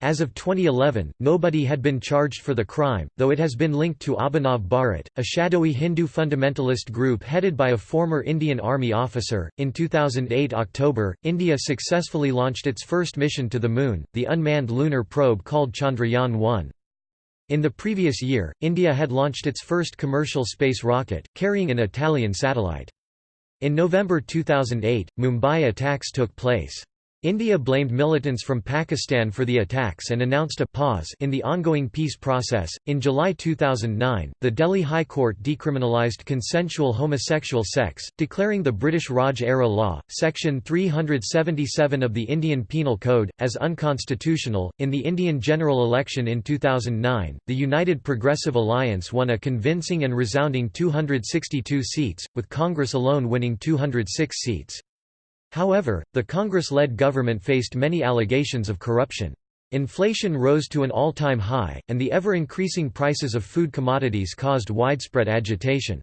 As of 2011, nobody had been charged for the crime, though it has been linked to Abhinav Bharat, a shadowy Hindu fundamentalist group headed by a former Indian Army officer. In 2008 October, India successfully launched its first mission to the Moon, the unmanned lunar probe called Chandrayaan 1. In the previous year, India had launched its first commercial space rocket, carrying an Italian satellite. In November 2008, Mumbai attacks took place. India blamed militants from Pakistan for the attacks and announced a pause in the ongoing peace process. In July 2009, the Delhi High Court decriminalised consensual homosexual sex, declaring the British Raj era law, section 377 of the Indian Penal Code, as unconstitutional. In the Indian general election in 2009, the United Progressive Alliance won a convincing and resounding 262 seats, with Congress alone winning 206 seats. However, the Congress-led government faced many allegations of corruption. Inflation rose to an all-time high, and the ever-increasing prices of food commodities caused widespread agitation.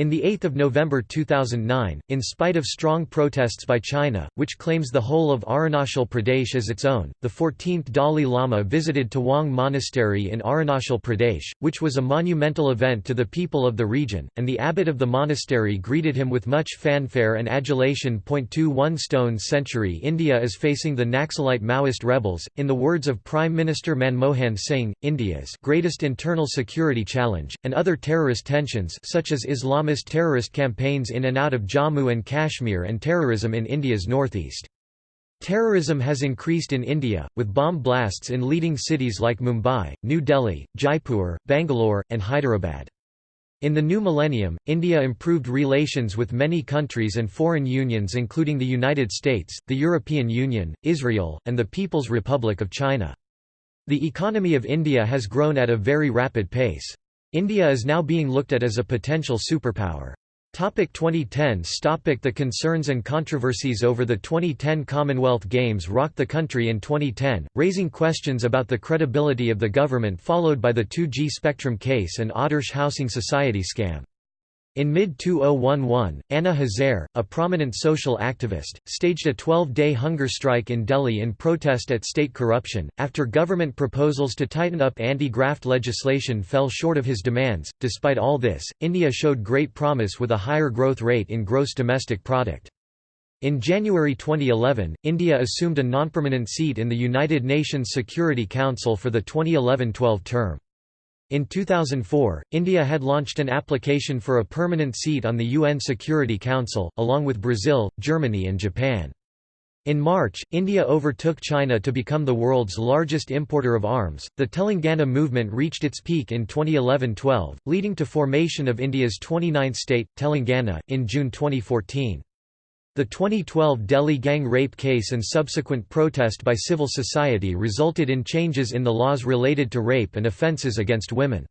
In 8 November 2009, in spite of strong protests by China, which claims the whole of Arunachal Pradesh as its own, the 14th Dalai Lama visited Tawang Monastery in Arunachal Pradesh, which was a monumental event to the people of the region, and the abbot of the monastery greeted him with much fanfare and adulation. 21 Stone century India is facing the Naxalite Maoist rebels, in the words of Prime Minister Manmohan Singh, India's greatest internal security challenge, and other terrorist tensions such as Islamist terrorist campaigns in and out of Jammu and Kashmir and terrorism in India's northeast. Terrorism has increased in India, with bomb blasts in leading cities like Mumbai, New Delhi, Jaipur, Bangalore, and Hyderabad. In the new millennium, India improved relations with many countries and foreign unions including the United States, the European Union, Israel, and the People's Republic of China. The economy of India has grown at a very rapid pace. India is now being looked at as a potential superpower. Topic 2010 Topic The concerns and controversies over the 2010 Commonwealth Games rocked the country in 2010, raising questions about the credibility of the government followed by the 2G Spectrum case and Adarsh Housing Society scam. In mid-2011, Anna Hazare, a prominent social activist, staged a 12-day hunger strike in Delhi in protest at state corruption, after government proposals to tighten up anti-graft legislation fell short of his demands. Despite all this, India showed great promise with a higher growth rate in gross domestic product. In January 2011, India assumed a non-permanent seat in the United Nations Security Council for the 2011-12 term. In 2004, India had launched an application for a permanent seat on the UN Security Council, along with Brazil, Germany and Japan. In March, India overtook China to become the world's largest importer of arms. The Telangana movement reached its peak in 2011-12, leading to formation of India's 29th state, Telangana, in June 2014. The 2012 Delhi gang rape case and subsequent protest by civil society resulted in changes in the laws related to rape and offences against women.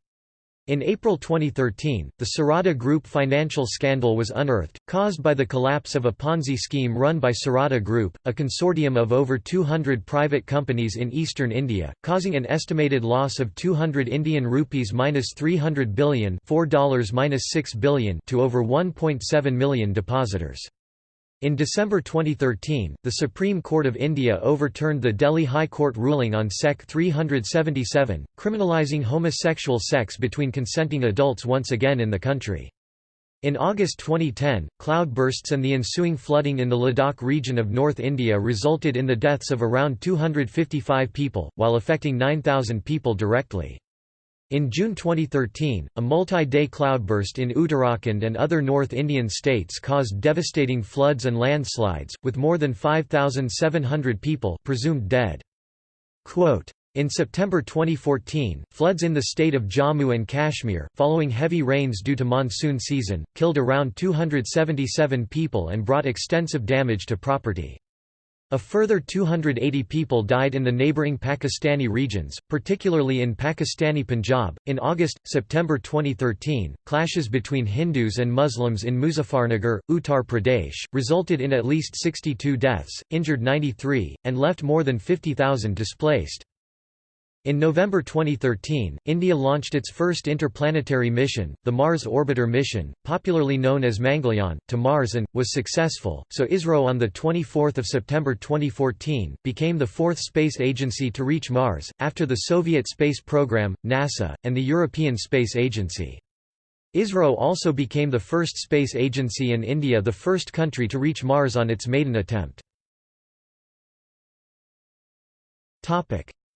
In April 2013, the Saradha Group financial scandal was unearthed, caused by the collapse of a Ponzi scheme run by Saradha Group, a consortium of over 200 private companies in eastern India, causing an estimated loss of 200 Indian rupees minus 300 billion $4 minus 6 billion to over 1.7 million depositors. In December 2013, the Supreme Court of India overturned the Delhi High Court ruling on Sec 377, criminalising homosexual sex between consenting adults once again in the country. In August 2010, cloudbursts and the ensuing flooding in the Ladakh region of North India resulted in the deaths of around 255 people, while affecting 9,000 people directly. In June 2013, a multi-day cloudburst in Uttarakhand and other North Indian states caused devastating floods and landslides, with more than 5,700 people presumed dead. Quote, In September 2014, floods in the state of Jammu and Kashmir, following heavy rains due to monsoon season, killed around 277 people and brought extensive damage to property. A further 280 people died in the neighboring Pakistani regions, particularly in Pakistani Punjab. In August September 2013, clashes between Hindus and Muslims in Muzaffarnagar, Uttar Pradesh, resulted in at least 62 deaths, injured 93, and left more than 50,000 displaced. In November 2013, India launched its first interplanetary mission, the Mars Orbiter mission, popularly known as Mangalyaan, to Mars and, was successful, so ISRO on 24 September 2014, became the fourth space agency to reach Mars, after the Soviet space program, NASA, and the European Space Agency. ISRO also became the first space agency and India the first country to reach Mars on its maiden attempt.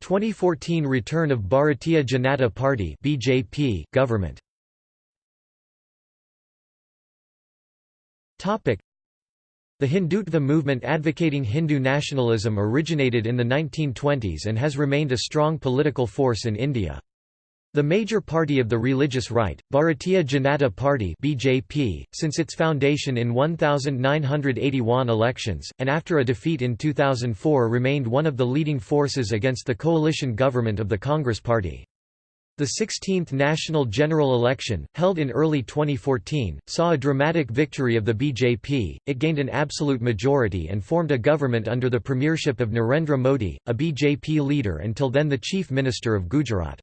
2014 return of Bharatiya Janata Party (BJP) government. Topic: The Hindutva movement advocating Hindu nationalism originated in the 1920s and has remained a strong political force in India. The major party of the religious right, Bharatiya Janata Party (BJP), since its foundation in 1981 elections and after a defeat in 2004 remained one of the leading forces against the coalition government of the Congress Party. The 16th National General Election, held in early 2014, saw a dramatic victory of the BJP, it gained an absolute majority and formed a government under the premiership of Narendra Modi, a BJP leader until then the Chief Minister of Gujarat.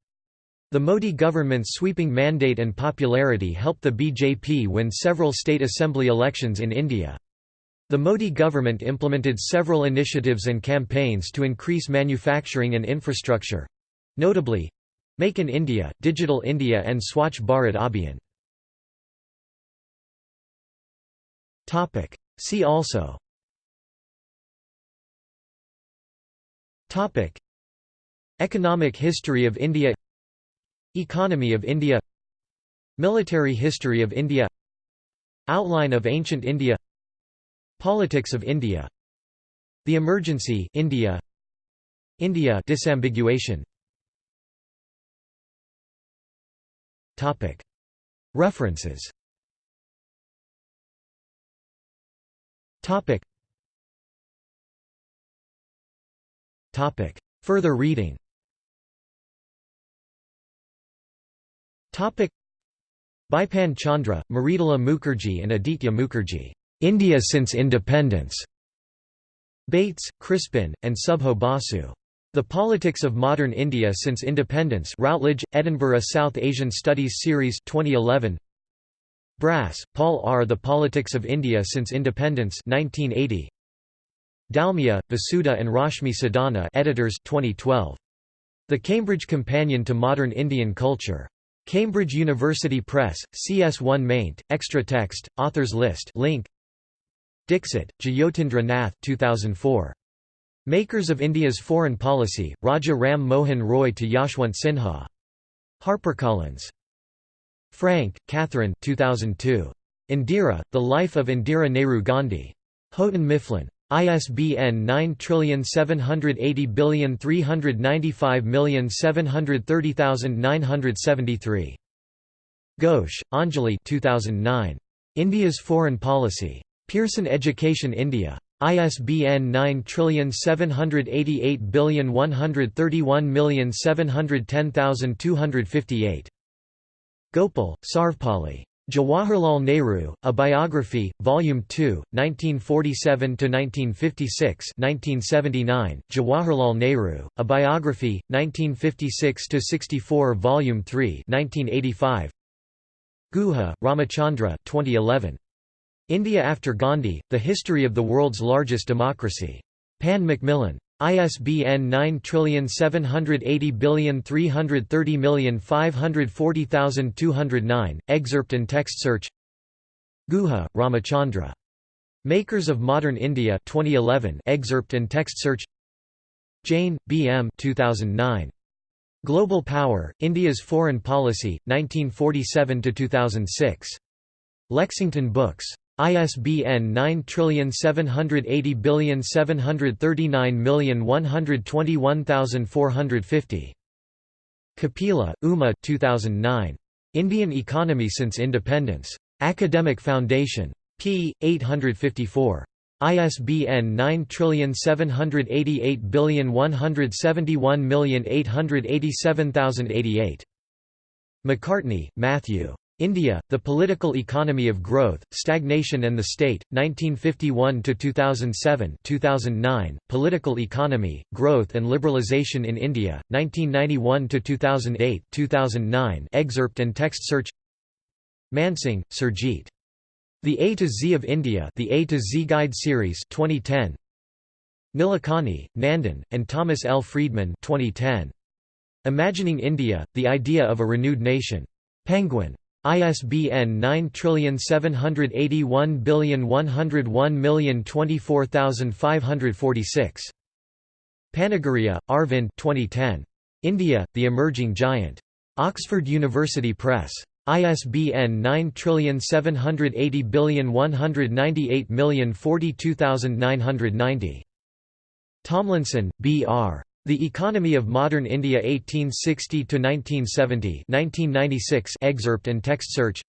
The Modi government's sweeping mandate and popularity helped the BJP win several state assembly elections in India. The Modi government implemented several initiatives and campaigns to increase manufacturing and infrastructure. Notably, Make in India, Digital India and Swachh Bharat Abhiyan. See also Economic history of India Economy of India Military history of India Outline of ancient India Politics of India The Emergency India India disambiguation Topic. References Topic. Topic. Further reading Topic Bipan Chandra, Mridula Mukherjee and Aditya Mukherjee. India since Independence. Bates, Crispin, and Subho Basu. The Politics of Modern India Since Independence Routledge, Edinburgh South Asian Studies Series 2011. Brass, Paul R. The Politics of India Since Independence 1980. Dalmia, Vasudha and Rashmi Sadana editors 2012. The Cambridge Companion to Modern Indian Culture. Cambridge University Press, CS1 maint, extra text, authors list link. Dixit, Jyotindra Nath 2004. Makers of India's Foreign Policy, Raja Ram Mohan Roy to Yashwant Sinha. HarperCollins. Frank, Catherine 2002. Indira, The Life of Indira Nehru Gandhi. Houghton Mifflin. ISBN 9780395730973. Ghosh, Anjali 2009. India's Foreign Policy. Pearson Education India. ISBN 9788131710258. Gopal, Sarvepalli. Jawaharlal Nehru, A Biography, Volume 2, 1947–1956 1979, Jawaharlal Nehru, A Biography, 1956–64 Volume 3 1985 Guha, Ramachandra 2011. India After Gandhi, The History of the World's Largest Democracy. Pan Macmillan. ISBN 9780330540209, excerpt and text search Guha, Ramachandra. Makers of Modern India 2011 excerpt and text search Jain, B. M. 2009. Global Power, India's Foreign Policy, 1947–2006. Lexington Books. ISBN 9780739121450. Kapila, Uma 2009. Indian Economy Since Independence. Academic Foundation. p. 854. ISBN 9788171888088. McCartney, Matthew. India, The Political Economy of Growth, Stagnation and the State, 1951–2007 2009, Political Economy, Growth and Liberalisation in India, 1991–2008 2009 excerpt and text search Mansingh, Surjit. The A to Z of India The A to Z Guide Series 2010. Nilekani, Nandan, and Thomas L. Friedman 2010. Imagining India, The Idea of a Renewed Nation. Penguin. ISBN 9781101024546. Panagariya, Arvind 2010. India, The Emerging Giant. Oxford University Press. ISBN 9780198042990. Tomlinson, B. R. The Economy of Modern India 1860–1970 1996 excerpt and text search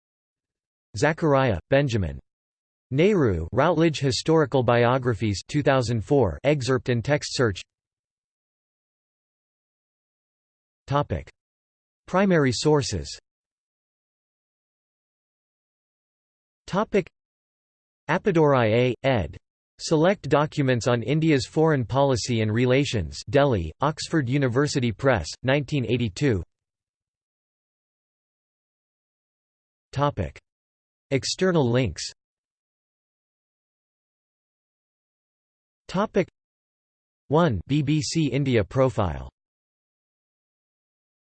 Zachariah, Benjamin. Nehru Routledge Historical Biographies 2004 excerpt and text search Topic. Primary sources Topic. Appadurai A. ed. Select Documents on India's Foreign Policy and Relations Delhi, Oxford University Press, 1982 External links. 1 BBC India profile